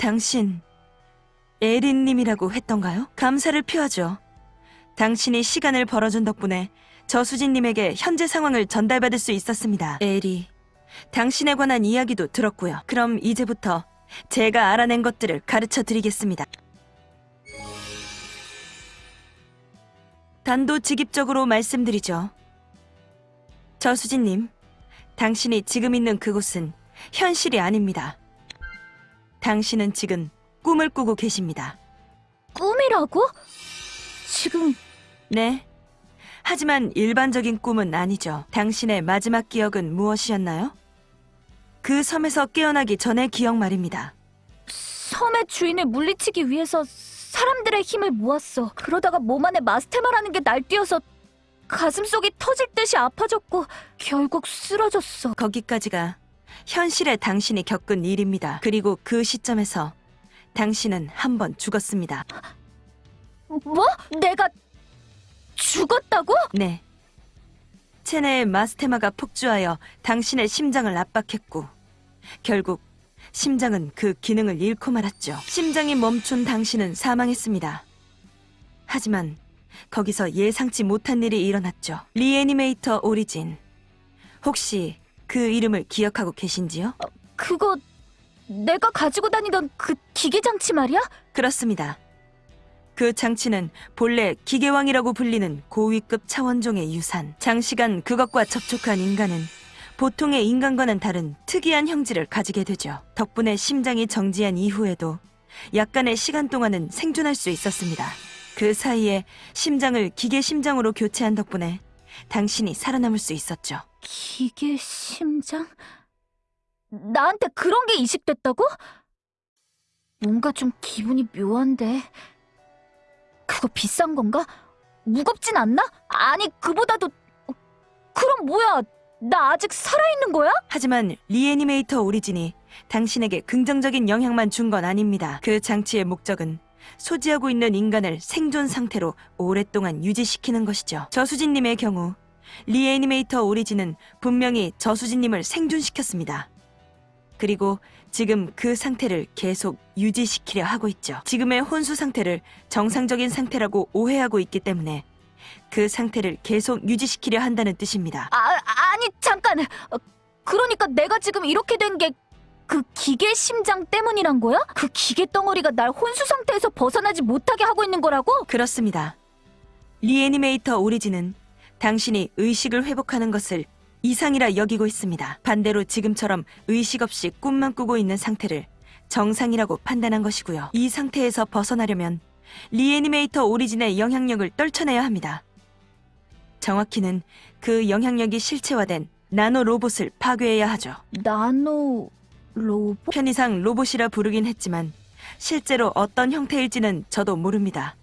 당신 에린님이라고 했던가요? 감사를 표하죠. 당신이 시간을 벌어준 덕분에 저수진님에게 현재 상황을 전달받을 수 있었습니다. 에리, 당신에 관한 이야기도 들었고요. 그럼 이제부터 제가 알아낸 것들을 가르쳐 드리겠습니다. 단도직입적으로 말씀드리죠. 저수진님, 당신이 지금 있는 그곳은 현실이 아닙니다. 당신은 지금 꿈을 꾸고 계십니다. 꿈이라고? 지금 네. 하지만 일반적인 꿈은 아니죠. 당신의 마지막 기억은 무엇이었나요? 그 섬에서 깨어나기 전의 기억 말입니다. 섬의 주인을 물리치기 위해서 사람들의 힘을 모았어. 그러다가 몸 안에 마스테마라는 게 날뛰어서 가슴속이 터질 듯이 아파졌고 결국 쓰러졌어. 거기까지가 현실의 당신이 겪은 일입니다. 그리고 그 시점에서 당신은 한 번 죽었습니다. 뭐? 내가 죽었다고? 네. 체내의 마스테마가 폭주하여 당신의 심장을 압박했고 결국 심장은 그 기능을 잃고 말았죠. 심장이 멈춘 당신은 사망했습니다. 하지만 거기서 예상치 못한 일이 일어났죠. 리애니메이터 오리진. 혹시 그 이름을 기억하고 계신지요? 그거 내가 가지고 다니던 그 기계 장치 말이야? 그렇습니다. 그 장치는 본래 기계왕이라고 불리는 고위급 차원종의 유산. 장시간 그것과 접촉한 인간은 보통의 인간과는 다른 특이한 형질을 가지게 되죠. 덕분에 심장이 정지한 이후에도 약간의 시간 동안은 생존할 수 있었습니다. 그 사이에 심장을 기계 심장으로 교체한 덕분에 당신이 살아남을 수 있었죠. 기계 심장? 나한테 그런 게 이식됐다고? 뭔가 좀 기분이 묘한데. 그거 비싼 건가? 무겁진 않나? 아니, 그보다도. 어, 그럼 뭐야? 나 아직 살아있는 거야? 하지만 리애니메이터 오리진이 당신에게 긍정적인 영향만 준 건 아닙니다. 그 장치의 목적은 소지하고 있는 인간을 생존 상태로 오랫동안 유지시키는 것이죠. 저수진님의 경우 리애니메이터 오리진은 분명히 저수진님을 생존시켰습니다. 그리고 지금 그 상태를 계속 유지시키려 하고 있죠. 지금의 혼수 상태를 정상적인 상태라고 오해하고 있기 때문에 그 상태를 계속 유지시키려 한다는 뜻입니다. 아, 아니, 잠깐. 어, 그러니까 내가 지금 이렇게 된 게 그 기계 심장 때문이란 거야? 그 기계 덩어리가 날 혼수 상태에서 벗어나지 못하게 하고 있는 거라고? 그렇습니다. 리애니메이터 오리진은 당신이 의식을 회복하는 것을 이상이라 여기고 있습니다. 반대로 지금처럼 의식 없이 꿈만 꾸고 있는 상태를 정상이라고 판단한 것이고요. 이 상태에서 벗어나려면 리애니메이터 오리진의 영향력을 떨쳐내야 합니다. 정확히는 그 영향력이 실체화된 나노 로봇을 파괴해야 하죠. 나노 로봇? 편의상 로봇이라 부르긴 했지만 실제로 어떤 형태일지는 저도 모릅니다.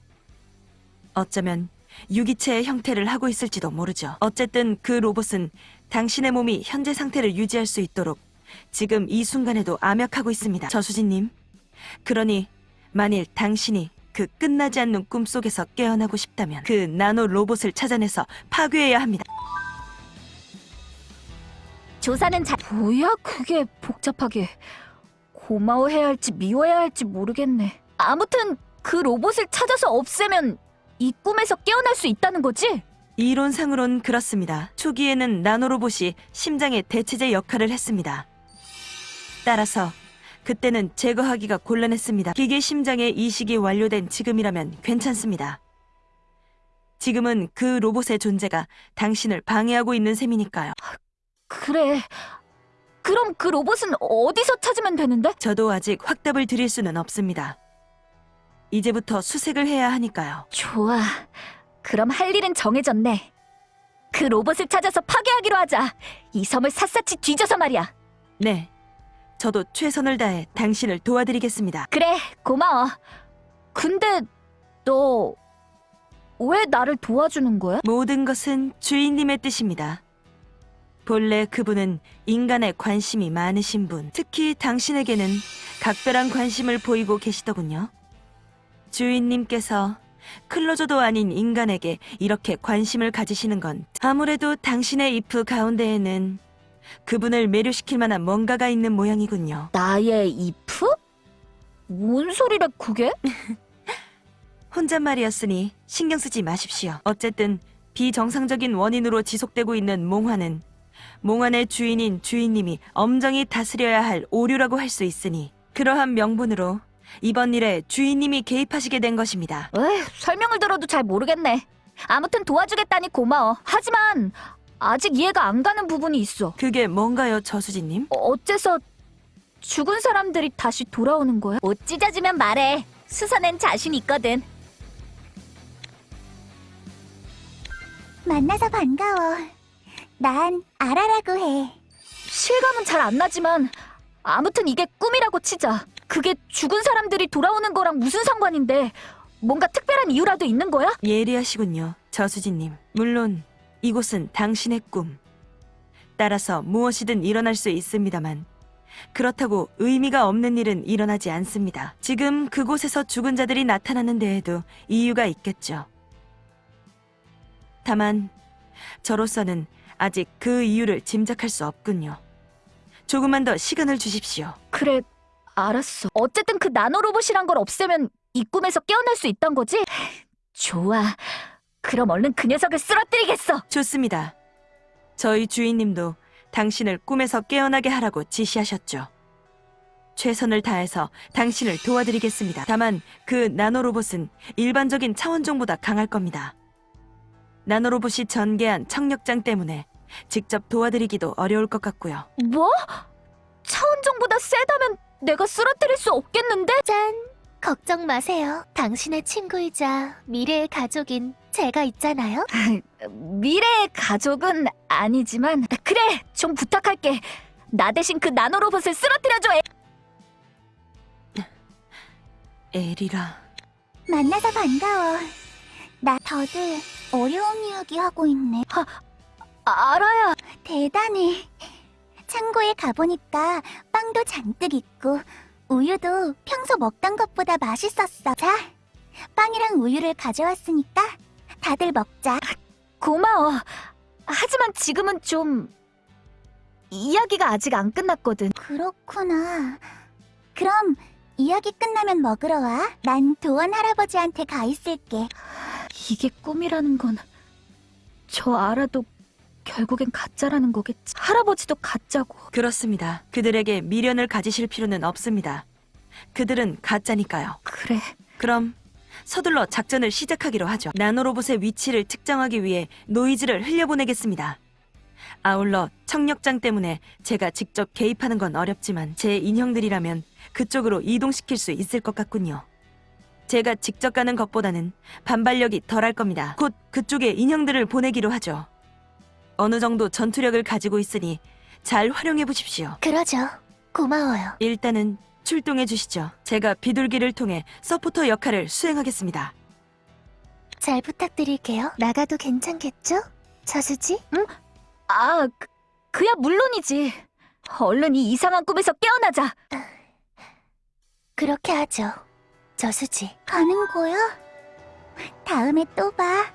어쩌면 유기체의 형태를 하고 있을지도 모르죠. 어쨌든 그 로봇은 당신의 몸이 현재 상태를 유지할 수 있도록 지금 이 순간에도 암약하고 있습니다. 저수진님. 그러니 만일 당신이 그 끝나지 않는 꿈속에서 깨어나고 싶다면 그 나노 로봇을 찾아내서 파괴해야 합니다. 조사는 잘... 뭐야 그게 복잡하게... 고마워해야 할지 미워해야 할지 모르겠네. 아무튼 그 로봇을 찾아서 없애면 이 꿈에서 깨어날 수 있다는 거지? 이론상으론 그렇습니다. 초기에는 나노로봇이 심장의 대체제 역할을 했습니다. 따라서 그때는 제거하기가 곤란했습니다. 기계 심장의 이식이 완료된 지금이라면 괜찮습니다. 지금은 그 로봇의 존재가 당신을 방해하고 있는 셈이니까요. 그래. 그럼 그 로봇은 어디서 찾으면 되는데? 저도 아직 확답을 드릴 수는 없습니다. 이제부터 수색을 해야 하니까요. 좋아. 그럼 할 일은 정해졌네. 그 로봇을 찾아서 파괴하기로 하자. 이 섬을 샅샅이 뒤져서 말이야. 네. 저도 최선을 다해 당신을 도와드리겠습니다. 그래, 고마워. 근데 너 왜 나를 도와주는 거야? 모든 것은 주인님의 뜻입니다. 본래 그분은 인간에 관심이 많으신 분, 특히 당신에게는 각별한 관심을 보이고 계시더군요. 주인님께서 클로저도 아닌 인간에게 이렇게 관심을 가지시는 건 아무래도 당신의 이프 가운데에는 그분을 매료시킬 만한 뭔가가 있는 모양이군요. 나의 이프? 뭔 소리래 그게? 혼잣말이었으니 신경 쓰지 마십시오. 어쨌든 비정상적인 원인으로 지속되고 있는 몽환은 몽환의 주인인 주인님이 엄정히 다스려야 할 오류라고 할 수 있으니 그러한 명분으로 이번 일에 주인님이 개입하시게 된 것입니다. 에휴, 설명을 들어도 잘 모르겠네. 아무튼 도와주겠다니 고마워. 하지만 아직 이해가 안 가는 부분이 있어. 그게 뭔가요, 저수진님? 어, 어째서 죽은 사람들이 다시 돌아오는 거야? 못 찢어지면 말해. 수선엔 자신 있거든. 만나서 반가워. 난 아라라고 해. 실감은 잘 안 나지만 아무튼 이게 꿈이라고 치자. 그게 죽은 사람들이 돌아오는 거랑 무슨 상관인데 뭔가 특별한 이유라도 있는 거야? 예리하시군요, 저수진님. 물론 이곳은 당신의 꿈. 따라서 무엇이든 일어날 수 있습니다만 그렇다고 의미가 없는 일은 일어나지 않습니다. 지금 그곳에서 죽은 자들이 나타나는 데에도 이유가 있겠죠. 다만 저로서는 아직 그 이유를 짐작할 수 없군요. 조금만 더 시간을 주십시오. 그래, 알았어. 어쨌든 그 나노로봇이란 걸 없애면 이 꿈에서 깨어날 수 있단 거지? 좋아. 그럼 얼른 그 녀석을 쓰러뜨리겠어. 좋습니다. 저희 주인님도 당신을 꿈에서 깨어나게 하라고 지시하셨죠. 최선을 다해서 당신을 도와드리겠습니다. 다만 그 나노로봇은 일반적인 차원종보다 강할 겁니다. 나노로봇이 전개한 청력장 때문에 직접 도와드리기도 어려울 것 같고요. 뭐? 차원종보다 세다면 내가 쓰러뜨릴 수 없겠는데? 짠! 걱정 마세요. 당신의 친구이자 미래의 가족인 제가 있잖아요. 미래의 가족은 아니지만 그래 좀 부탁할게 나 대신 그 나노로봇을 쓰러뜨려줘 애. 에리라. 만나서 반가워. 나 다들 어려운 이야기 하고 있네. 알아야 대단해. 창고에 가보니까 빵도 잔뜩 있고 우유도 평소 먹던 것보다 맛있었어. 자, 빵이랑 우유를 가져왔으니까 다들 먹자. 고마워 하지만 지금은 좀 이야기가 아직 안 끝났거든 그렇구나. 그럼 이야기 끝나면 먹으러 와. 난 도원 할아버지한테 가 있을게. 이게 꿈이라는 건 저 알아도 결국엔 가짜라는 거겠지 할아버지도 가짜고 그렇습니다. 그들에게 미련을 가지실 필요는 없습니다. 그들은 가짜니까요. 그래 그럼 서둘러 작전을 시작하기로 하죠. 나노로봇의 위치를 특정하기 위해 노이즈를 흘려보내겠습니다. 아울러 청력장 때문에 제가 직접 개입하는 건 어렵지만 제 인형들이라면 그쪽으로 이동시킬 수 있을 것 같군요. 제가 직접 가는 것보다는 반발력이 덜할 겁니다. 곧 그쪽에 인형들을 보내기로 하죠. 어느 정도 전투력을 가지고 있으니 잘 활용해 보십시오. 그러죠. 고마워요. 일단은 출동해 주시죠. 제가 비둘기를 통해 서포터 역할을 수행하겠습니다. 잘 부탁드릴게요. 나가도 괜찮겠죠? 저수지? 아 그, 그야 물론이지 얼른 이 이상한 꿈에서 깨어나자 그렇게 하죠. 저수지. 가는 거야? 다음에 또 봐.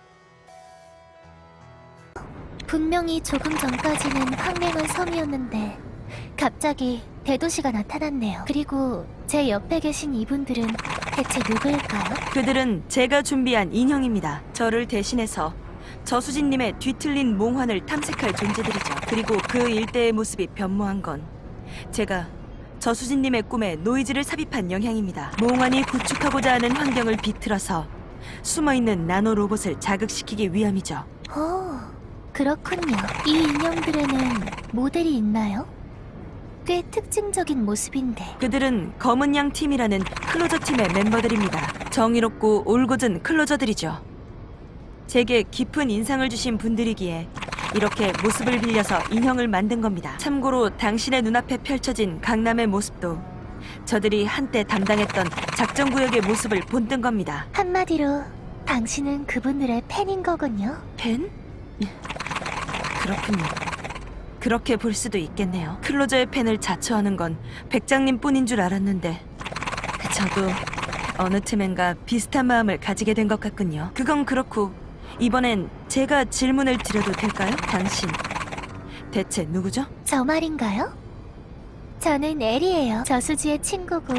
분명히 조금 전까지는 황맹한 섬이었는데 갑자기 대도시가 나타났네요. 그리고 제 옆에 계신 이분들은 대체 누구일까요? 그들은 제가 준비한 인형입니다. 저를 대신해서 저수진님의 뒤틀린 몽환을 탐색할 존재들이죠. 그리고 그 일대의 모습이 변모한 건 제가 저수진님의 꿈에 노이즈를 삽입한 영향입니다. 몽환이 구축하고자 하는 환경을 비틀어서 숨어있는 나노 로봇을 자극시키기 위함이죠. 오, 그렇군요. 이 인형들에는 모델이 있나요? 꽤 특징적인 모습인데. 그들은 검은 양 팀이라는 클로저 팀의 멤버들입니다. 정의롭고 올곧은 클로저들이죠. 제게 깊은 인상을 주신 분들이기에 이렇게 모습을 빌려서 인형을 만든 겁니다. 참고로 당신의 눈앞에 펼쳐진 강남의 모습도 저들이 한때 담당했던 작전 구역의 모습을 본뜬 겁니다. 한마디로 당신은 그분들의 팬인 거군요. 팬? 그렇군요. 그렇게 볼 수도 있겠네요. 클로저의 팬을 자처하는 건 백장님 뿐인 줄 알았는데 저도 어느 틈엔가 비슷한 마음을 가지게 된 것 같군요. 그건 그렇고 이번엔 제가 질문을 드려도 될까요? 당신 대체 누구죠? 저 말인가요? 저는 에리예요. 저수지의 친구고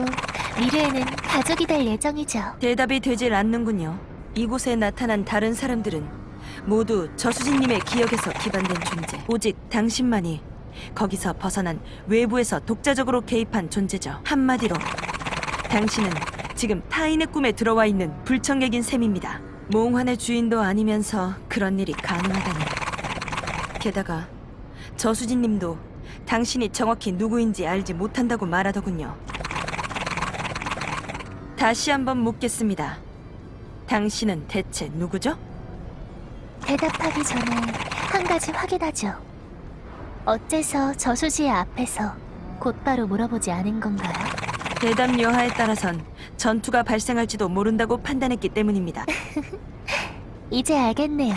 미래에는 가족이 될 예정이죠. 대답이 되질 않는군요. 이곳에 나타난 다른 사람들은 모두 저수진님의 기억에서 기반된 존재. 오직 당신만이 거기서 벗어난 외부에서 독자적으로 개입한 존재죠. 한마디로 당신은 지금 타인의 꿈에 들어와 있는 불청객인 셈입니다. 몽환의 주인도 아니면서 그런 일이 가능하다니. 게다가 저수진님도 당신이 정확히 누구인지 알지 못한다고 말하더군요. 다시 한번 묻겠습니다. 당신은 대체 누구죠? 대답하기 전에 한 가지 확인하죠. 어째서 저수지의 앞에서 곧바로 물어보지 않은 건가요? 대답 여하에 따라선 전투가 발생할지도 모른다고 판단했기 때문입니다. 이제 알겠네요.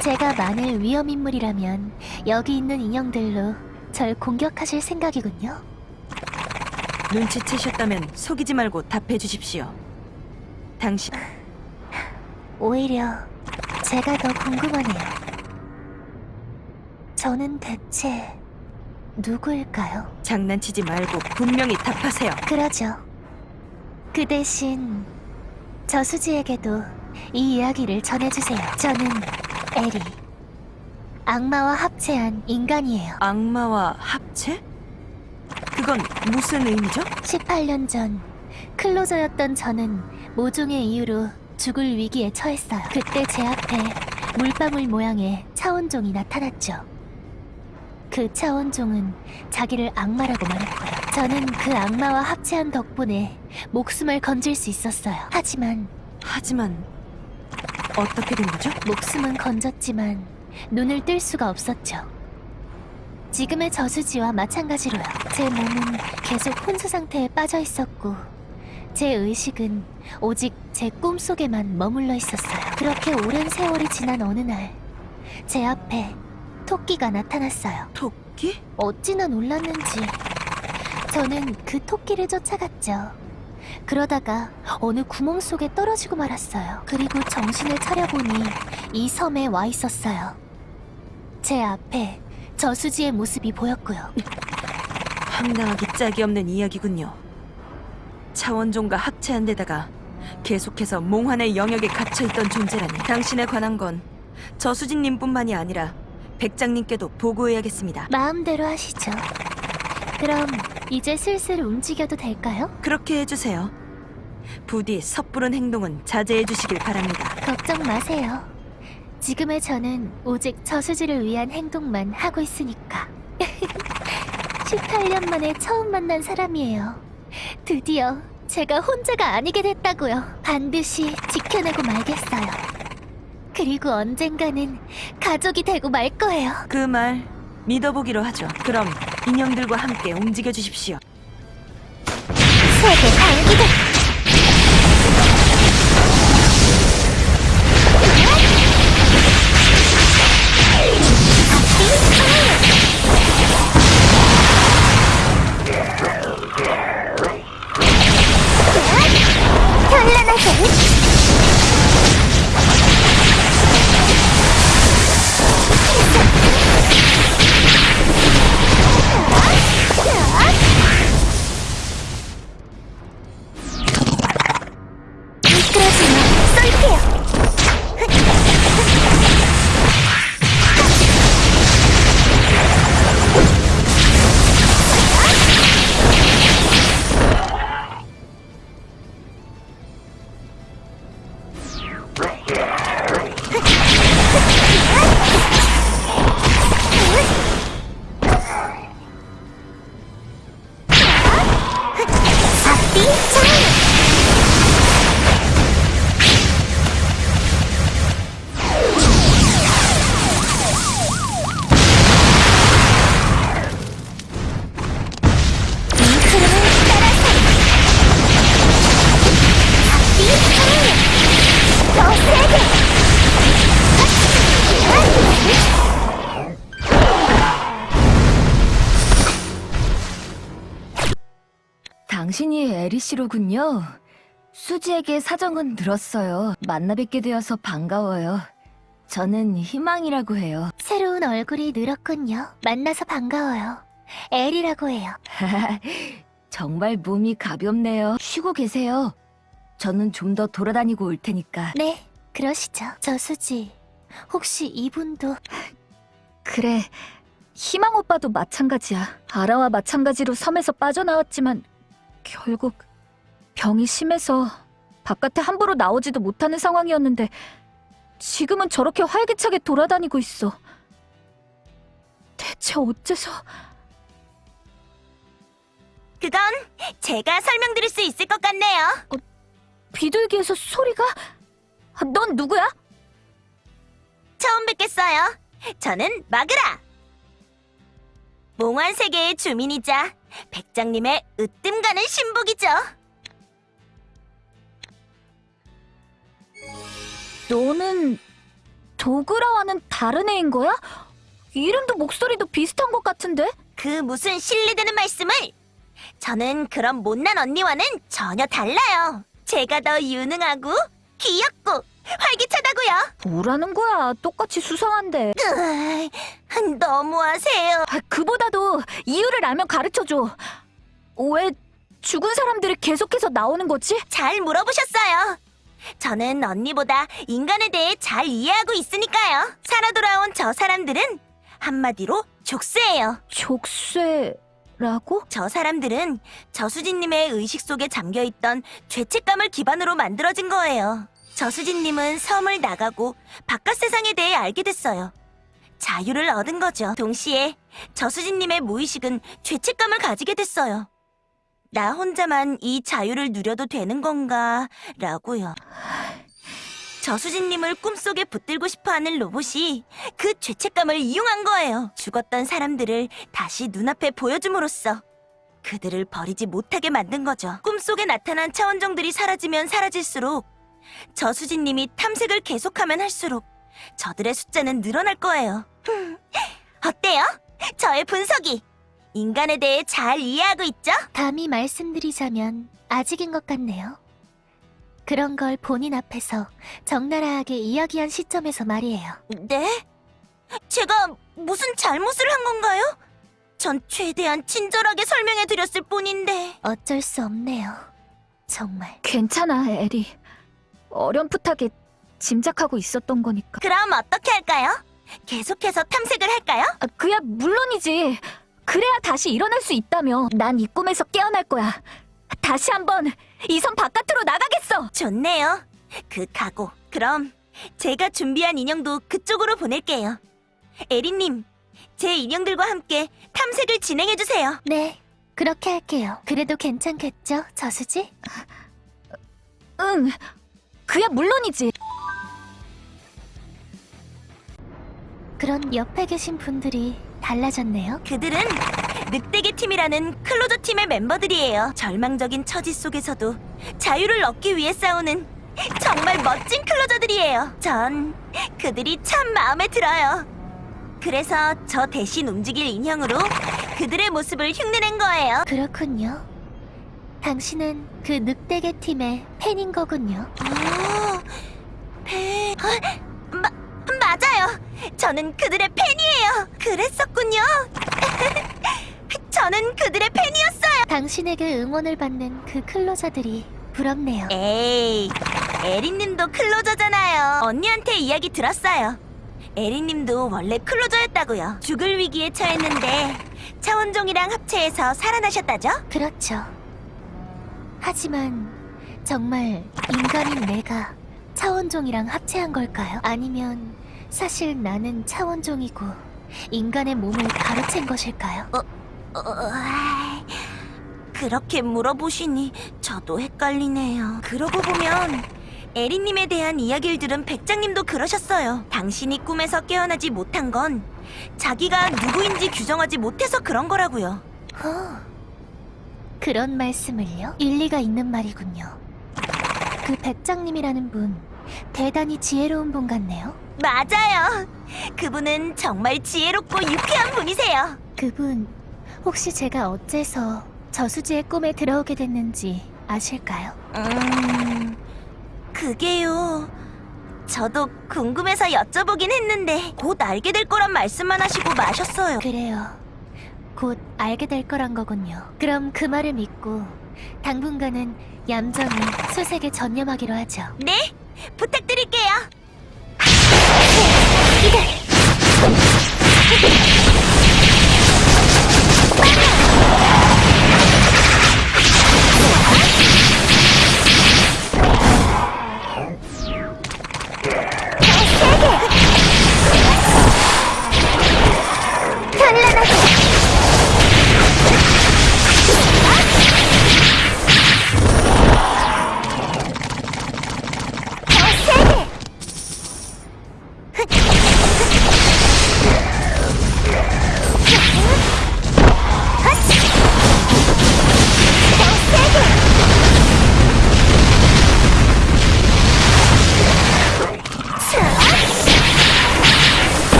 제가 만일 위험인물이라면 여기 있는 인형들로 절 공격하실 생각이군요. 눈치채셨다면 속이지 말고 답해 주십시오. 당신 오히려 제가 더 궁금하네요. 저는 대체 누구일까요? 장난치지 말고 분명히 답하세요. 그러죠. 그 대신 저수지에게도 이 이야기를 전해주세요. 저는 에리. 악마와 합체한 인간이에요. 악마와 합체? 그건 무슨 의미죠? 18년 전 클로저였던 저는 모종의 이유로 죽을 위기에 처했어요. 그때 제 앞에 물방울 모양의 차원종이 나타났죠. 그 차원종은 자기를 악마라고 말했고요. 저는 그 악마와 합체한 덕분에 목숨을 건질 수 있었어요. 하지만 하지만 어떻게 된 거죠? 목숨은 건졌지만 눈을 뜰 수가 없었죠. 지금의 저수지와 마찬가지로요. 제 몸은 계속 혼수 상태에 빠져 있었고, 제 의식은 오직 제 꿈속에만 머물러 있었어요. 그렇게 오랜 세월이 지난 어느 날, 제 앞에 토끼가 나타났어요. 토끼? 어찌나 놀랐는지 저는 그 토끼를 쫓아갔죠. 그러다가 어느 구멍 속에 떨어지고 말았어요. 그리고 정신을 차려보니 이 섬에 와 있었어요. 제 앞에 저수지의 모습이 보였고요. 황당하기 짝이 없는 이야기군요. 차원종과 합체한 데다가 계속해서 몽환의 영역에 갇혀있던 존재라니 당신에 관한 건 저수진님뿐만이 아니라 백장님께도 보고해야겠습니다. 마음대로 하시죠. 그럼 이제 슬슬 움직여도 될까요? 그렇게 해주세요. 부디 섣부른 행동은 자제해 주시길 바랍니다. 걱정 마세요. 지금의 저는 오직 저수지를 위한 행동만 하고 있으니까. 18년 만에 처음 만난 사람이에요. 드디어 제가 혼자가 아니게 됐다고요. 반드시 지켜내고 말겠어요. 그리고 언젠가는 가족이 되고 말 거예요. 그 말 믿어보기로 하죠. 그럼 인형들과 함께 움직여 주십시오. 세계 방 씨로군요. 수지에게 사정은 들었어요. 만나 뵙게 되어서 반가워요. 저는 희망이라고 해요. 새로운 얼굴이 늘었군요. 만나서 반가워요. 엘이라고 해요. 정말 몸이 가볍네요. 쉬고 계세요. 저는 좀 더 돌아다니고 올 테니까. 네, 그러시죠. 저 수지, 혹시 이분도 그래. 희망 오빠도 마찬가지야. 아라와 마찬가지로 섬에서 빠져나왔지만 결국 병이 심해서 바깥에 함부로 나오지도 못하는 상황이었는데 지금은 저렇게 활기차게 돌아다니고 있어. 대체 어째서... 그건 제가 설명드릴 수 있을 것 같네요. 비둘기에서 소리가? 아, 넌 누구야? 처음 뵙겠어요. 저는 마그라. 몽환 세계의 주민이자 백장님의 으뜸 가는 신복이죠. 너는 도그라와는 다른 애인 거야? 이름도 목소리도 비슷한 것 같은데? 그 무슨 실례되는 말씀을? 저는 그런 못난 언니와는 전혀 달라요. 제가 더 유능하고 귀엽고 활기차다고요. 뭐라는 거야? 똑같이 수상한데. 으이, 너무하세요. 아, 그보다도 이유를 알면 가르쳐줘. 왜 죽은 사람들이 계속해서 나오는 거지? 잘 물어보셨어요. 저는 언니보다 인간에 대해 잘 이해하고 있으니까요. 살아 돌아온 저 사람들은 한마디로 족쇄예요. 족쇄라고? 저 사람들은 저수진님의 의식 속에 잠겨있던 죄책감을 기반으로 만들어진 거예요. 저수진님은 섬을 나가고 바깥 세상에 대해 알게 됐어요. 자유를 얻은 거죠. 동시에 저수진님의 무의식은 죄책감을 가지게 됐어요. 나 혼자만 이 자유를 누려도 되는 건가? 라고요. 저수진님을 꿈속에 붙들고 싶어 하는 로봇이 그 죄책감을 이용한 거예요. 죽었던 사람들을 다시 눈앞에 보여줌으로써 그들을 버리지 못하게 만든 거죠. 꿈속에 나타난 차원종들이 사라지면 사라질수록 저수진님이 탐색을 계속하면 할수록 저들의 숫자는 늘어날 거예요. 흠, 어때요? 저의 분석이 인간에 대해 잘 이해하고 있죠? 감히 말씀드리자면 아직인 것 같네요. 그런 걸 본인 앞에서 적나라하게 이야기한 시점에서 말이에요. 네? 제가 무슨 잘못을 한 건가요? 전 최대한 친절하게 설명해 드렸을 뿐인데. 어쩔 수 없네요. 정말. 괜찮아, 에리. 어렴풋하게 짐작하고 있었던 거니까. 그럼 어떻게 할까요? 계속해서 탐색을 할까요? 아, 그야 물론이지. 그래야 다시 일어날 수 있다며. 난 이 꿈에서 깨어날 거야. 다시 한번 이 섬 바깥으로 나가겠어. 좋네요. 그 각오. 그럼 제가 준비한 인형도 그쪽으로 보낼게요. 에리님, 제 인형들과 함께 탐색을 진행해 주세요. 네, 그렇게 할게요. 그래도 괜찮겠죠, 저수지? 응. 그야 물론이지. 그런 옆에 계신 분들이 달라졌네요. 그들은 늑대계 팀이라는 클로저 팀의 멤버들이에요. 절망적인 처지 속에서도 자유를 얻기 위해 싸우는 정말 멋진 클로저들이에요. 전 그들이 참 마음에 들어요. 그래서 저 대신 움직일 인형으로 그들의 모습을 흉내낸 거예요. 그렇군요. 당신은 그 늑대계 팀의 팬인 거군요. 아, 배... 어, 마, 맞아요. 저는 그들의 팬이에요. 그랬었군요. 저는 그들의 팬이었어요. 당신에게 응원을 받는 그 클로저들이 부럽네요. 에이, 에리님도 클로저잖아요. 언니한테 이야기 들었어요. 에리님도 원래 클로저였다고요. 죽을 위기에 처했는데 차원종이랑 합체해서 살아나셨다죠? 그렇죠. 하지만 정말 인간인 내가 차원종이랑 합체한 걸까요? 아니면 사실 나는 차원종이고 인간의 몸을 가로챈 것일까요? 어, 아이, 그렇게 물어보시니 저도 헷갈리네요. 그러고 보면 에리님에 대한 이야기를 들은 백장님도 그러셨어요. 당신이 꿈에서 깨어나지 못한 건 자기가 누구인지 규정하지 못해서 그런 거라고요. 어, 그런 말씀을요? 일리가 있는 말이군요. 그 백장님이라는 분 대단히 지혜로운 분 같네요. 맞아요. 그분은 정말 지혜롭고 유쾌한 분이세요. 그분 혹시 제가 어째서 저수지의 꿈에 들어오게 됐는지 아실까요? 음, 그게요. 저도 궁금해서 여쭤보긴 했는데 곧 알게 될 거란 말씀만 하시고 마셨어요. 그래요. 곧 알게 될 거란 거군요. 그럼 그 말을 믿고 당분간은 얌전히 수색에 전념하기로 하죠. 네, 부탁드릴게요. 미끄러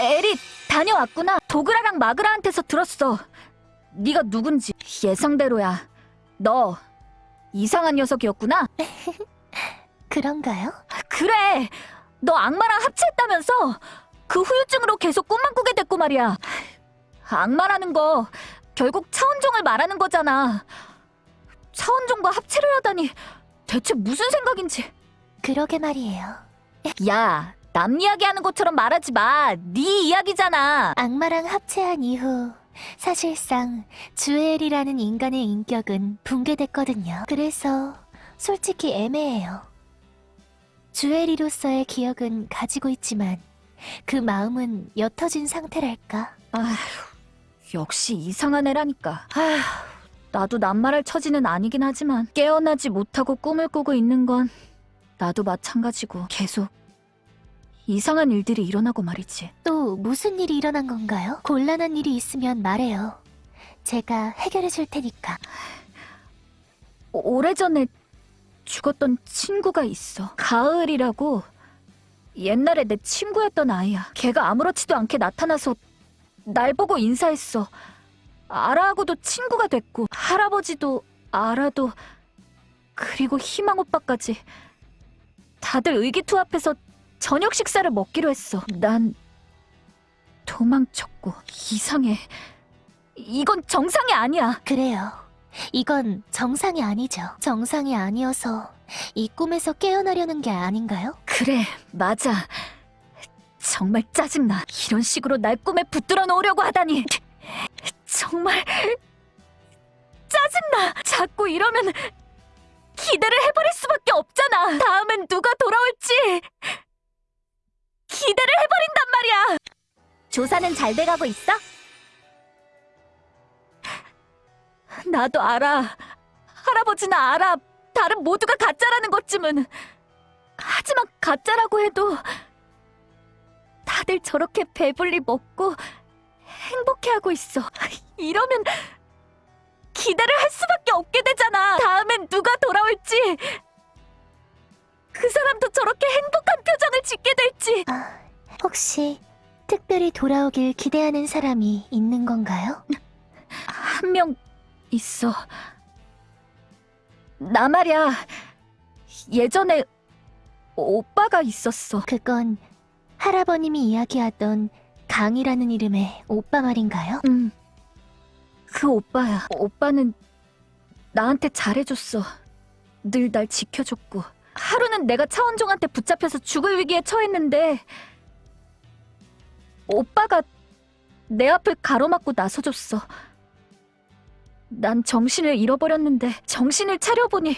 에리 다녀왔구나. 도그라랑 마그라한테서 들었어. 네가 누군지 예상대로야. 너 이상한 녀석이었구나. 그런가요? 그래. 너 악마랑 합체했다면서 그 후유증으로 계속 꿈만 꾸게 됐고 말이야. 악마라는 거 결국 차원종을 말하는 거잖아. 차원종과 합체를 하다니 대체 무슨 생각인지. 그러게 말이에요. 야, 남 이야기하는 것처럼 말하지 마. 네 이야기잖아. 악마랑 합체한 이후 사실상 주엘이라는 인간의 인격은 붕괴됐거든요. 그래서 솔직히 애매해요. 주엘이로서의 기억은 가지고 있지만 그 마음은 옅어진 상태랄까. 아휴, 역시 이상한 애라니까. 아휴, 나도 낱말할 처지는 아니긴 하지만 깨어나지 못하고 꿈을 꾸고 있는 건 나도 마찬가지고 계속 이상한 일들이 일어나고 말이지. 또 무슨 일이 일어난 건가요? 곤란한 일이 있으면 말해요. 제가 해결해 줄 테니까. 오- 오래전에 죽었던 친구가 있어. 가을이라고 옛날에 내 친구였던 아이야. 걔가 아무렇지도 않게 나타나서 날 보고 인사했어. 아라하고도 친구가 됐고 할아버지도 아라도 그리고 희망 오빠까지 다들 의기투합해서 저녁 식사를 먹기로 했어. 난 도망쳤고 이상해. 이건 정상이 아니야. 그래요. 이건 정상이 아니죠. 정상이 아니어서 이 꿈에서 깨어나려는 게 아닌가요? 그래, 맞아. 정말 짜증나. 이런 식으로 날 꿈에 붙들어 놓으려고 하다니. 정말 짜증나. 자꾸 이러면 기대를 해버릴 수밖에 없잖아. 다음엔 누가 돌아올지 기대를 해버린단 말이야. 조사는 잘 돼가고 있어? 나도 알아. 할아버지나 알아. 다른 모두가 가짜라는 것쯤은. 하지만 가짜라고 해도 다들 저렇게 배불리 먹고 행복해하고 있어. 이러면 기대를 할 수밖에 없게 되잖아. 다음엔 누가 돌아올지. 그 사람도 저렇게 행복한 표정을 짓게 될지. 아, 혹시 특별히 돌아오길 기대하는 사람이 있는 건가요? 한 명 있어. 나 말야. 예전에 오빠가 있었어. 그건 할아버님이 이야기하던 강이라는 이름의 오빠 말인가요? 응. 그 오빠야. 오빠는 나한테 잘해줬어. 늘 날 지켜줬고. 하루는 내가 차원종한테 붙잡혀서 죽을 위기에 처했는데 오빠가 내 앞을 가로막고 나서줬어. 난 정신을 잃어버렸는데 정신을 차려보니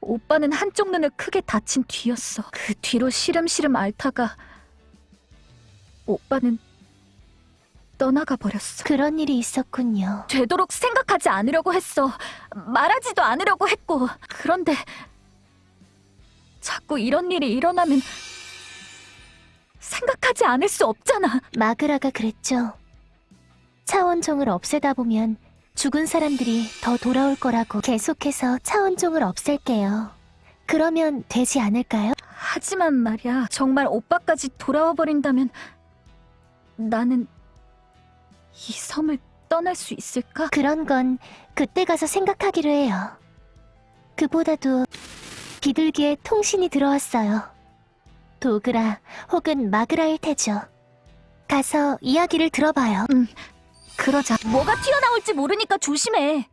오빠는 한쪽 눈을 크게 다친 뒤였어. 그 뒤로 시름시름 앓다가 오빠는 떠나가 버렸어. 그런 일이 있었군요. 되도록 생각하지 않으려고 했어. 말하지도 않으려고 했고. 그런데 자꾸 이런 일이 일어나면 생각하지 않을 수 없잖아. 마그라가 그랬죠. 차원종을 없애다 보면 죽은 사람들이 더 돌아올 거라고 계속해서 차원종을 없앨게요. 그러면 되지 않을까요? 하지만 말이야, 정말 오빠까지 돌아와 버린다면 나는 이 섬을 떠날 수 있을까? 그런 건 그때 가서 생각하기로 해요. 그보다도 비둘기에 통신이 들어왔어요. 도그라 혹은 마그라일 테죠. 가서 이야기를 들어봐요. 그러자. 뭐가 튀어나올지 모르니까 조심해.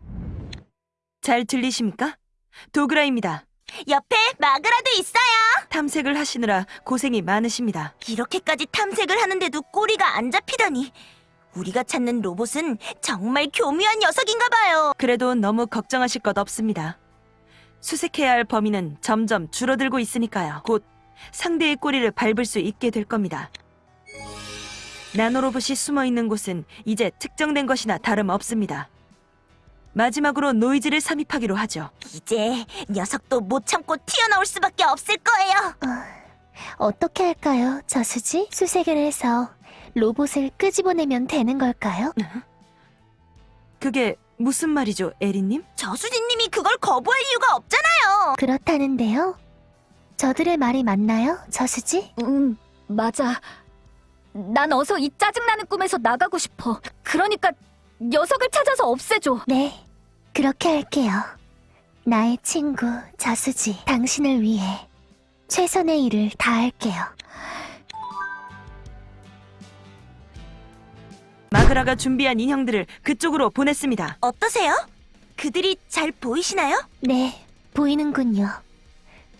잘 들리십니까? 도그라입니다. 옆에 마그라도 있어요. 탐색을 하시느라 고생이 많으십니다. 이렇게까지 탐색을 하는데도 꼬리가 안 잡히다니. 우리가 찾는 로봇은 정말 교묘한 녀석인가 봐요. 그래도 너무 걱정하실 것 없습니다. 수색해야 할 범위는 점점 줄어들고 있으니까요. 곧 상대의 꼬리를 밟을 수 있게 될 겁니다. 나노로봇이 숨어 있는 곳은 이제 특정된 것이나 다름없습니다. 마지막으로 노이즈를 삽입하기로 하죠. 이제 녀석도 못 참고 튀어나올 수밖에 없을 거예요. 어 떻게 할까요, 저수지? 수색을 해서 로봇을 끄집어내면 되는 걸까요? 그게 무슨 말이죠, 에리님? 저수진님이 그걸 거부할 이유가 없잖아요. 그렇다는데요. 저들의 말이 맞나요, 저수지? 응, 맞아. 난 어서 이 짜증나는 꿈에서 나가고 싶어. 그러니까 녀석을 찾아서 없애줘. 네, 그렇게 할게요. 나의 친구, 저수지, 당신을 위해 최선의 일을 다할게요. 마그라가 준비한 인형들을 그쪽으로 보냈습니다. 어떠세요? 그들이 잘 보이시나요? 네, 보이는군요.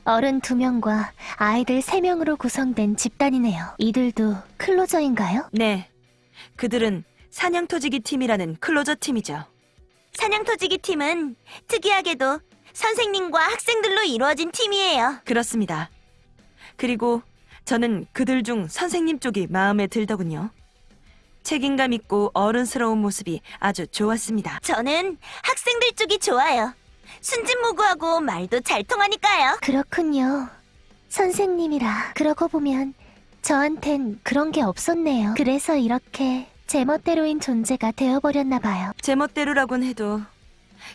어른 두 명과 아이들 세 명으로 구성된 집단이네요. 이들도 클로저인가요? 네. 그들은 사냥터지기 팀이라는 클로저 팀이죠. 사냥터지기 팀은 특이하게도 선생님과 학생들로 이루어진 팀이에요. 그렇습니다. 그리고 저는 그들 중 선생님 쪽이 마음에 들더군요. 책임감 있고 어른스러운 모습이 아주 좋았습니다. 저는 학생들 쪽이 좋아요. 순진무구하고 말도 잘 통하니까요. 그렇군요. 선생님이라 그러고 보면 저한텐 그런 게 없었네요. 그래서 이렇게 제멋대로인 존재가 되어버렸나 봐요. 제멋대로라곤 해도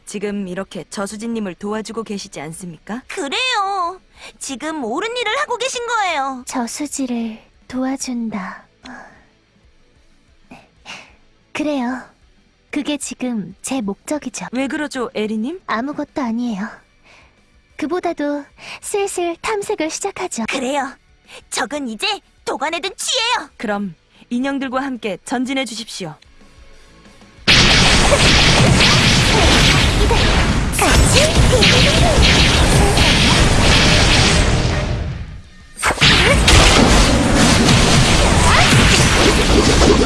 지금 이렇게 저수진님을 도와주고 계시지 않습니까? 그래요. 지금 옳은 일을 하고 계신 거예요. 저수지를 도와준다. 그래요. 그게 지금 제 목적이죠. 왜 그러죠, 에리님? 아무것도 아니에요. 그보다도 슬슬 탐색을 시작하죠. 그래요. 적은 이제 도관에든 취해요. 그럼 인형들과 함께 전진해 주십시오.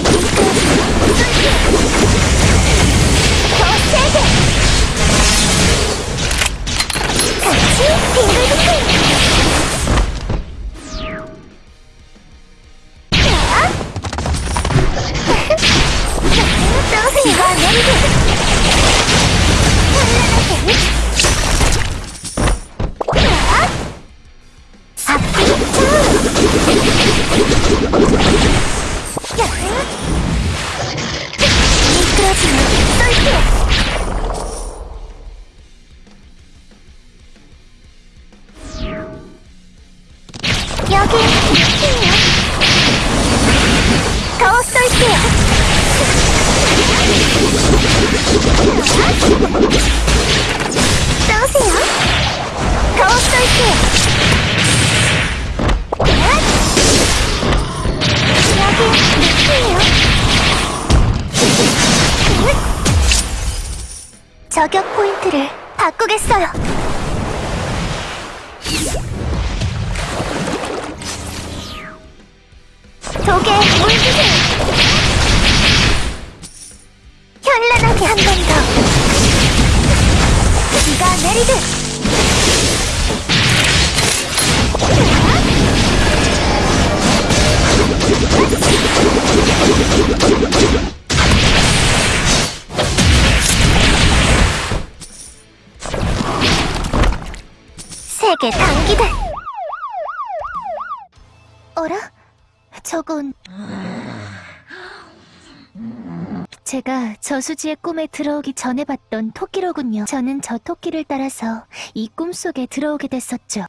제가 저수지의 꿈에 들어오기 전에 봤던 토끼로군요. 저는 저 토끼를 따라서 이 꿈속에 들어오게 됐었죠.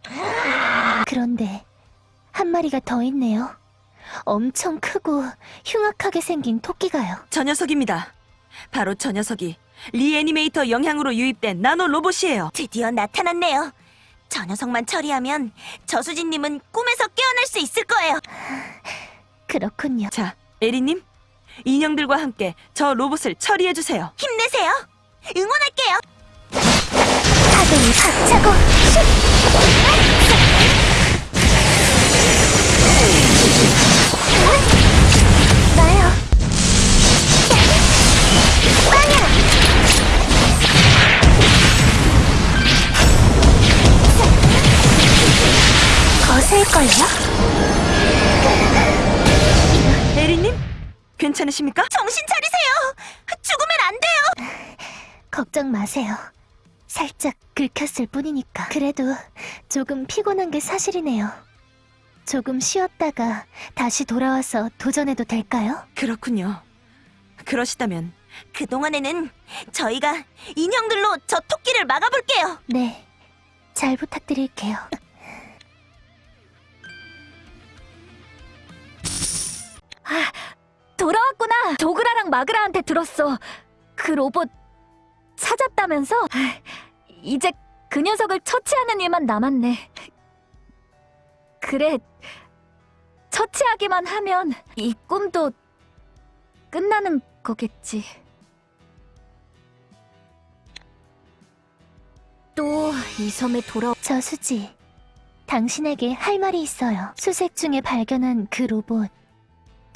그런데 한 마리가 더 있네요. 엄청 크고 흉악하게 생긴 토끼가요. 저 녀석입니다. 바로 저 녀석이 리 애니메이터 영향으로 유입된 나노 로봇이에요. 드디어 나타났네요. 저 녀석만 처리하면 저수진님은 꿈에서 깨어날 수 있을 거예요. 그렇군요. 자, 에리님, 인형들과 함께 저 로봇을 처리해 주세요. 힘내세요. 응원할게요. 파동이 박차고 슛! 나요. 빵야! 거슬걸요? 괜찮으십니까? 정신 차리세요. 죽으면 안 돼요. 걱정 마세요. 살짝 긁혔을 뿐이니까. 그래도 조금 피곤한 게 사실이네요. 조금 쉬었다가 다시 돌아와서 도전해도 될까요? 그렇군요. 그러시다면 그동안에는 저희가 인형들로 저 토끼를 막아볼게요. 네. 잘 부탁드릴게요. 아, 돌아왔구나. 도그라랑 마그라한테 들었어. 그 로봇 찾았다면서? 아, 이제 그 녀석을 처치하는 일만 남았네. 그래. 처치하기만 하면 이 꿈도 끝나는 거겠지. 또 이 섬에 돌아 저 수지 당신에게 할 말이 있어요 수색 중에 발견한 그 로봇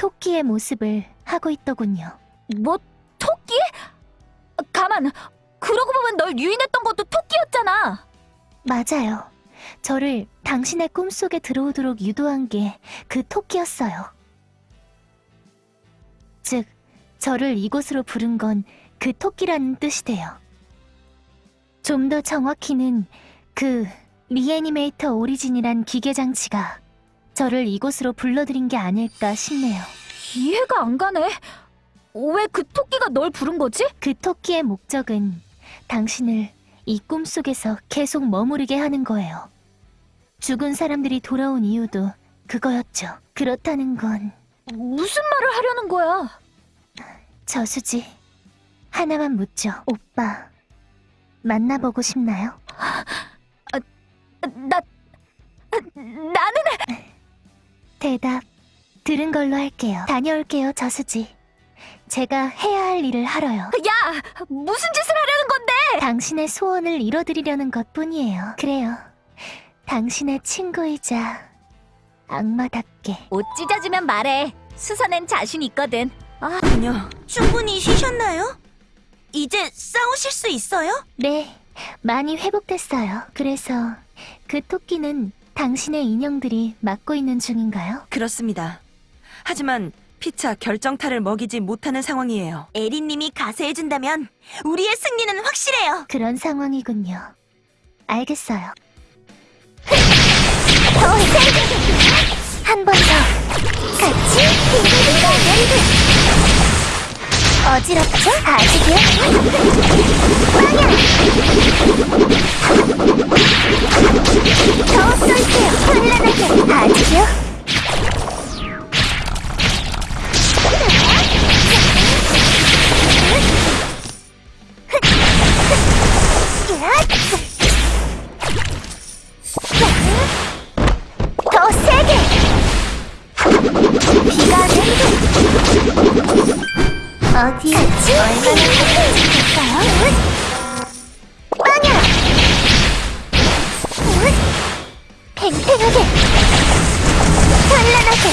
토끼의 모습을 하고 있더군요. 뭐 토끼? 가만 그러고 보면 널 유인했던 것도 토끼였잖아. 맞아요. 저를 당신의 꿈속에 들어오도록 유도한 게 그 토끼였어요. 즉 저를 이곳으로 부른 건 그 토끼라는 뜻이 돼요. 좀 더 정확히는 그 리애니메이터 오리진이란 기계장치가 저를 이곳으로 불러들인 게 아닐까 싶네요. 이해가 안 가네. 왜 그 토끼가 널 부른 거지? 그 토끼의 목적은 당신을 이 꿈속에서 계속 머무르게 하는 거예요. 죽은 사람들이 돌아온 이유도 그거였죠. 그렇다는 건 무슨 말을 하려는 거야? 저수지 하나만 묻죠. 오빠 만나보고 싶나요? 나 나는 대답 들은 걸로 할게요. 다녀올게요, 저수지. 제가 해야 할 일을 하러요. 야, 무슨 짓을 하려는 건데? 당신의 소원을 이뤄드리려는 것뿐이에요. 그래요. 당신의 친구이자 악마답게. 옷 찢어지면 말해. 수선엔 자신 있거든. 군요. 충분히 쉬셨나요? 이제 싸우실 수 있어요? 네, 많이 회복됐어요. 그래서 그 토끼는 당신의 인형들이 맡고 있는 중인가요? 그렇습니다. 하지만 피차 결정타를 먹이지 못하는 상황이에요. 에리님이 가세해준다면 우리의 승리는 확실해요. 그런 상황이군요. 알겠어요. 한번 더. 같이 어지럽죠? 아직이요? 빵야! 더 쏠게요. 현란하게. 아직이요? 더 세게! 비가 내리고 어디 얼마나 가까워질까요? 빵야! 팽팽하게 현란하게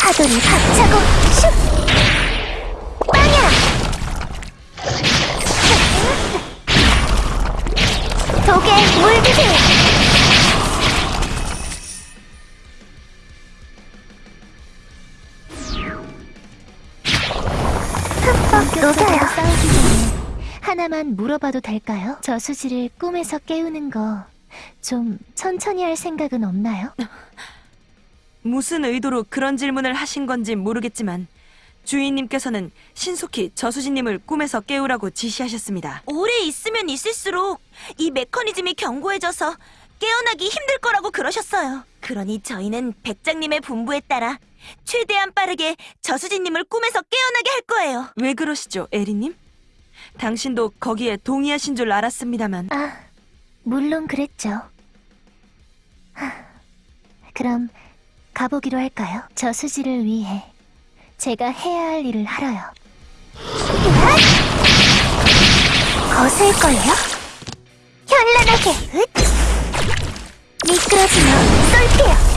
파도를 박차고 하나만 물어봐도 될까요? 저수지를 꿈에서 깨우는 거 좀 천천히 할 생각은 없나요? 무슨 의도로 그런 질문을 하신 건지 모르겠지만 주인님께서는 신속히 저수진님을 꿈에서 깨우라고 지시하셨습니다. 오래 있으면 있을수록 이 메커니즘이 견고해져서 깨어나기 힘들 거라고 그러셨어요. 그러니 저희는 백장님의 분부에 따라 최대한 빠르게 저수진님을 꿈에서 깨어나게 할 거예요. 왜 그러시죠, 에리님? 당신도 거기에 동의하신 줄 알았습니다만 아, 물론 그랬죠. 하, 그럼 가보기로 할까요? 저수지를 위해 제가 해야 할 일을 하러요. 거슬걸요? 현란하게! 으ත්! 미끄러지며 쏠게요!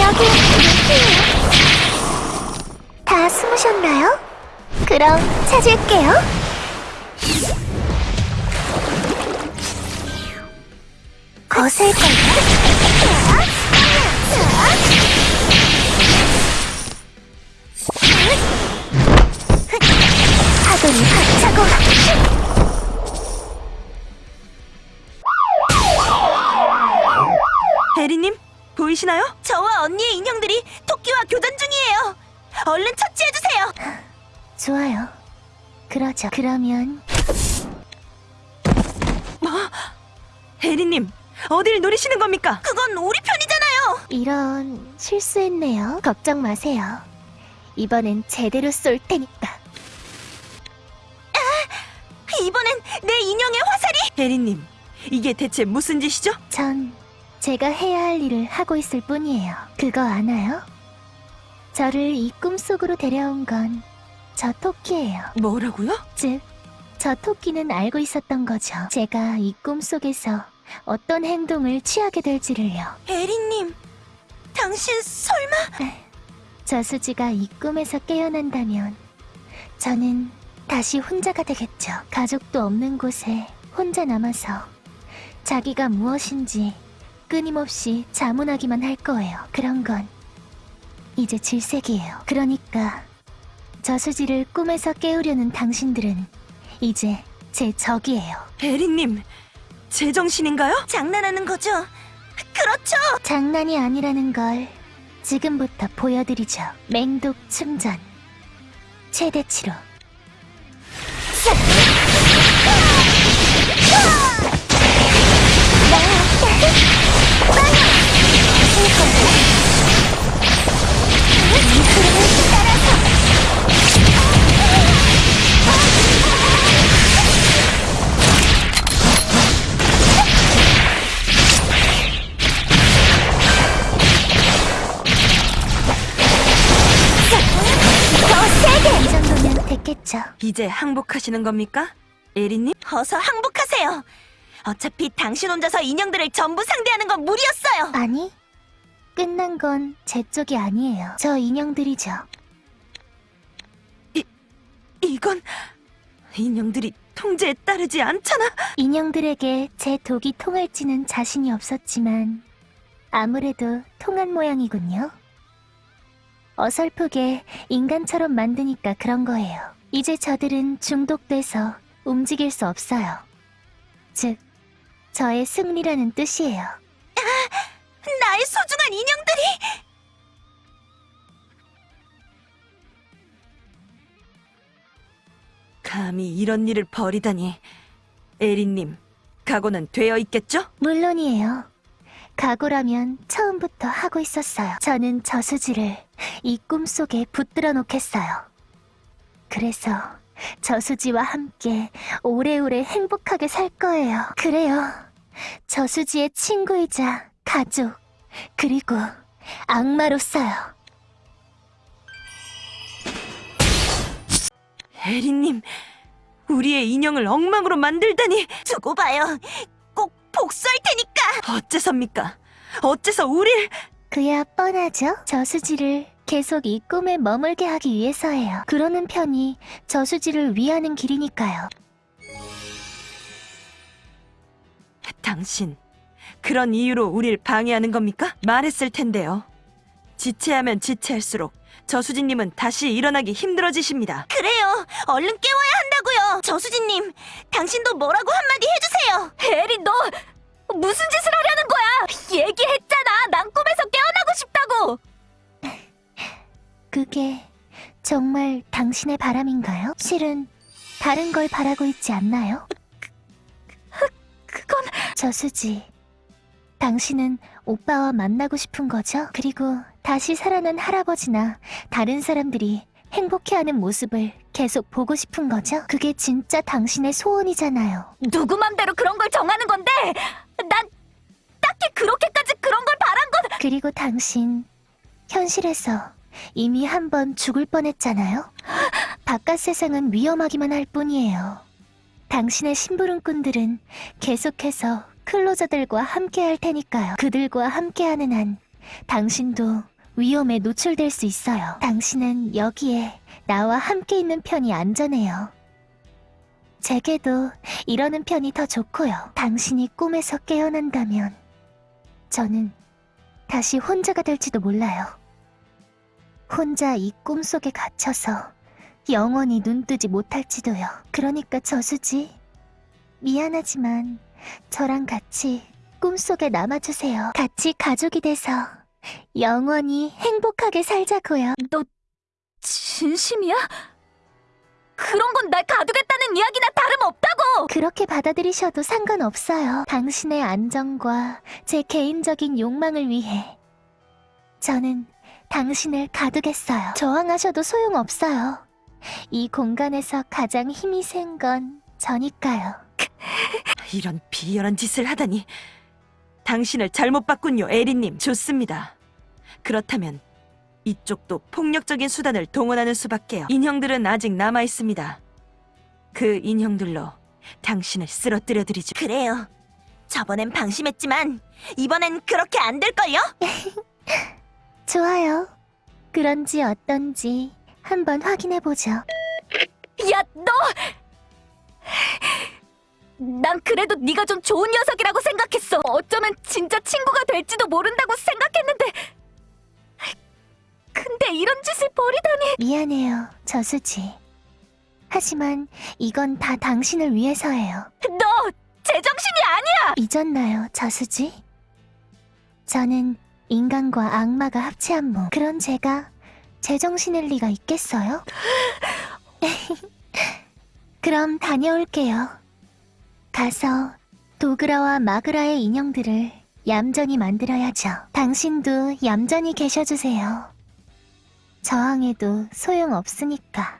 여기 밑이에요. 다 숨으셨나요? 그럼 찾을게요. 거슬걸요? 파도를 박차고 에리님 보이시나요? 저와 언니의 인형들이 토끼와 교전 중이에요. 얼른 처치해주세요. 좋아요. 그러죠. 그러면 에리님 어딜 노리시는 겁니까? 그건 우리 편이잖아요. 이런 실수했네요. 걱정 마세요. 이번엔 제대로 쏠 테니까. 이번엔 내 인형의 화살이 에리님 이게 대체 무슨 짓이죠? 전 제가 해야 할 일을 하고 있을 뿐이에요. 그거 아나요? 저를 이 꿈속으로 데려온 건 저 토끼예요. 뭐라고요? 즉, 저 토끼는 알고 있었던 거죠. 제가 이 꿈속에서 어떤 행동을 취하게 될지를요. 에리님, 당신 설마 저수지가 이 꿈에서 깨어난다면 저는 다시 혼자가 되겠죠. 가족도 없는 곳에 혼자 남아서 자기가 무엇인지 끊임없이 자문하기만 할 거예요. 그런 건 이제 질색이에요. 그러니까 저수지를 꿈에서 깨우려는 당신들은 이제 제 적이에요. 에리님 제정신인가요? 장난하는 거죠? 그렇죠. 장난이 아니라는 걸 지금부터 보여드리죠. 맹독 충전 최대치로. 됐겠죠. 이제 항복하시는 겁니까? 에리님? 어서 항복하세요. 어차피 당신 혼자서 인형들을 전부 상대하는 건 무리였어요. 아니, 끝난 건 제 쪽이 아니에요. 저 인형들이죠. 이건 인형들이 통제에 따르지 않잖아. 인형들에게 제 독이 통할지는 자신이 없었지만 아무래도 통한 모양이군요. 어설프게 인간처럼 만드니까 그런 거예요. 이제 저들은 중독돼서 움직일 수 없어요. 즉, 저의 승리라는 뜻이에요. 나의 소중한 인형들이 감히 이런 일을 벌이다니. 에리님, 각오는 되어 있겠죠? 물론이에요. 각오라면 처음부터 하고 있었어요. 저는 저수지를 이 꿈속에 붙들어 놓겠어요. 그래서 저수지와 함께 오래오래 행복하게 살 거예요. 그래요. 저수지의 친구이자 가족, 그리고 악마로서요. 에리님, 우리의 인형을 엉망으로 만들다니 두고 봐요. 꼭 복수할 테니까. 어째섭니까? 어째서 우릴 그야 뻔하죠. 저수지를 계속 이 꿈에 머물게 하기 위해서예요. 그러는 편이 저수지를 위하는 길이니까요. 당신 그런 이유로 우릴 방해하는 겁니까? 말했을 텐데요. 지체하면 지체할수록 저수진님은 다시 일어나기 힘들어지십니다. 그래요. 얼른 깨워야 한다고요. 저수진님, 당신도 뭐라고 한마디 해주세요. 에리 너 무슨 짓을 하려는 거야? 얘기했잖아. 난 꿈에서 깨어나고 싶다고. 그게 정말 당신의 바람인가요? 실은 다른 걸 바라고 있지 않나요? 그건 저수지. 당신은 오빠와 만나고 싶은 거죠? 그리고 다시 살아난 할아버지나 다른 사람들이 행복해하는 모습을 계속 보고 싶은 거죠? 그게 진짜 당신의 소원이잖아요. 누구 맘대로 그런 걸 정하는 건데 난 딱히 그렇게까지 그런 걸 바란 건 그리고 당신 현실에서 이미 한 번 죽을 뻔했잖아요. 바깥 세상은 위험하기만 할 뿐이에요. 당신의 심부름꾼들은 계속해서 클로저들과 함께 할 테니까요. 그들과 함께하는 한 당신도 위험에 노출될 수 있어요. 당신은 여기에 나와 함께 있는 편이 안전해요. 제게도 이러는 편이 더 좋고요. 당신이 꿈에서 깨어난다면 저는 다시 혼자가 될지도 몰라요. 혼자 이 꿈속에 갇혀서 영원히 눈뜨지 못할지도요. 그러니까 저수지. 미안하지만 저랑 같이 꿈속에 남아주세요. 같이 가족이 돼서 영원히 행복하게 살자고요. 너 진심이야? 그런 건 날 가두겠다는 이야기나 다름없다고! 그렇게 받아들이셔도 상관없어요. 당신의 안정과 제 개인적인 욕망을 위해 저는 당신을 가두겠어요. 저항하셔도 소용없어요. 이 공간에서 가장 힘이 센 건 저니까요. 이런 비열한 짓을 하다니. 당신을 잘못 봤군요, 에리님. 좋습니다. 그렇다면 이쪽도 폭력적인 수단을 동원하는 수밖에요. 인형들은 아직 남아 있습니다. 그 인형들로 당신을 쓰러뜨려 드리죠. 그래요. 저번엔 방심했지만 이번엔 그렇게 안 될걸요? 좋아요. 그런지 어떤지 한번 확인해보죠. 야, 너! 난 그래도 네가 좀 좋은 녀석이라고 생각했어. 어쩌면 진짜 친구가 될지도 모른다고 생각했는데. 근데 이런 짓을 벌이다니. 미안해요, 저수지. 하지만 이건 다 당신을 위해서예요. 너 제정신이 아니야. 잊었나요, 저수지? 저는 인간과 악마가 합체한 몸. 그런 제가 제정신일 리가 있겠어요? 그럼 다녀올게요. 가서 도그라와 마그라의 인형들을 얌전히 만들어야죠. 당신도 얌전히 계셔주세요. 저항해도 소용없으니까.